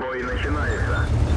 Бой начинается.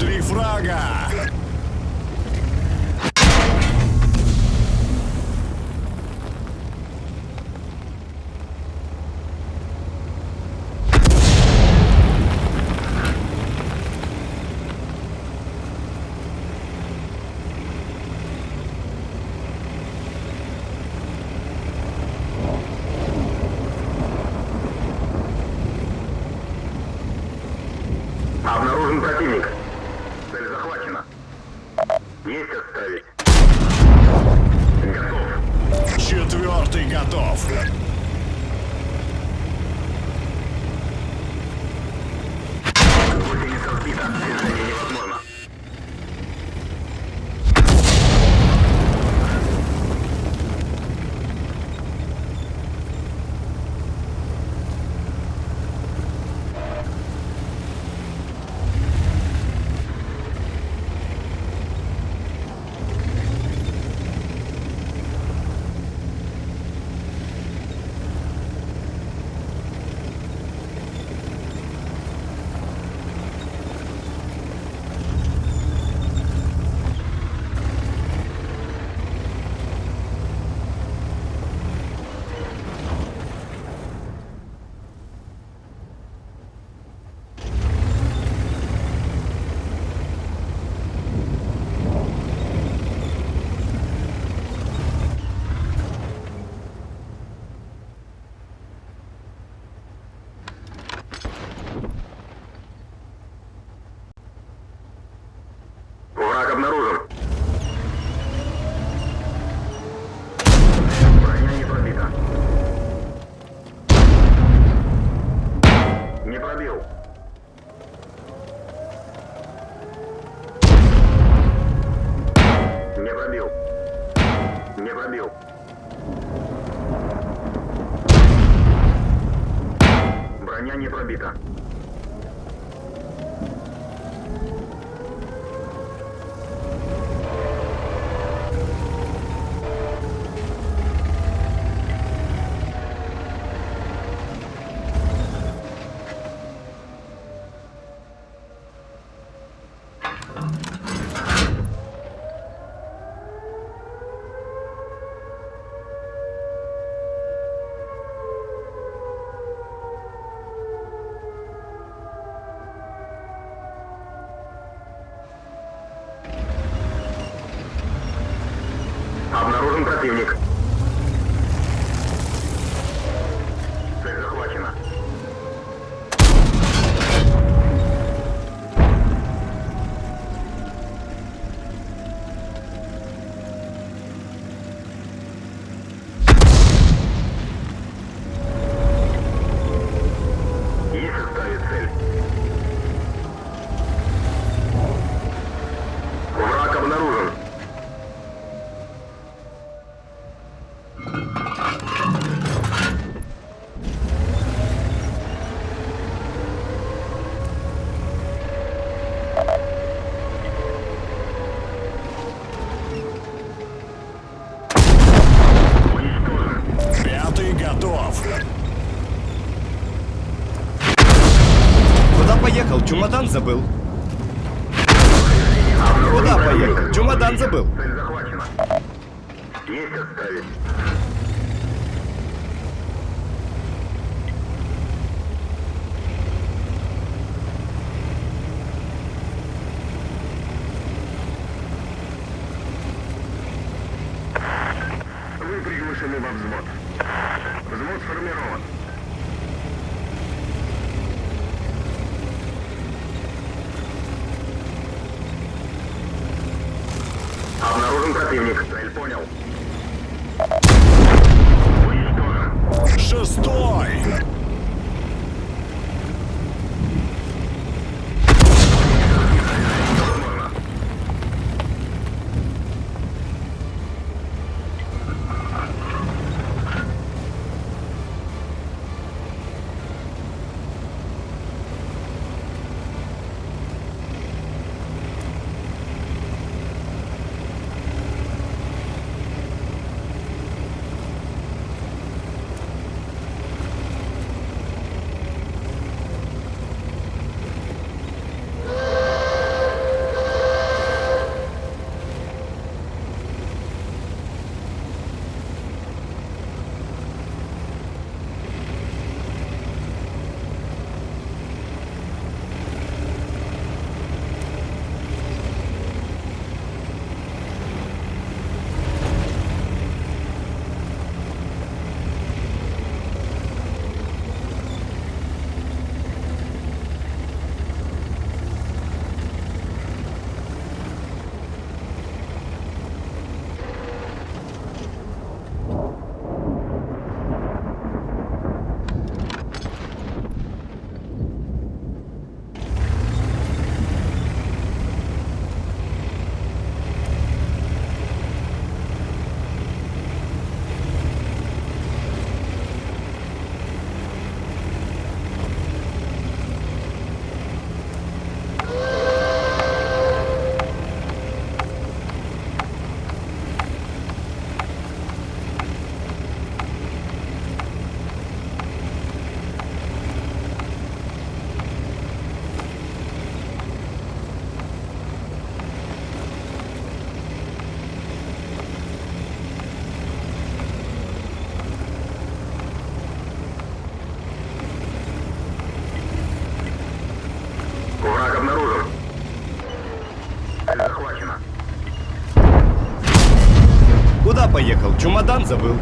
Три фрага. Есть отставить. Готов. Четвертый готов. Броня не пробита. Противник. Есть отставить. Поехал? Чемодан забыл.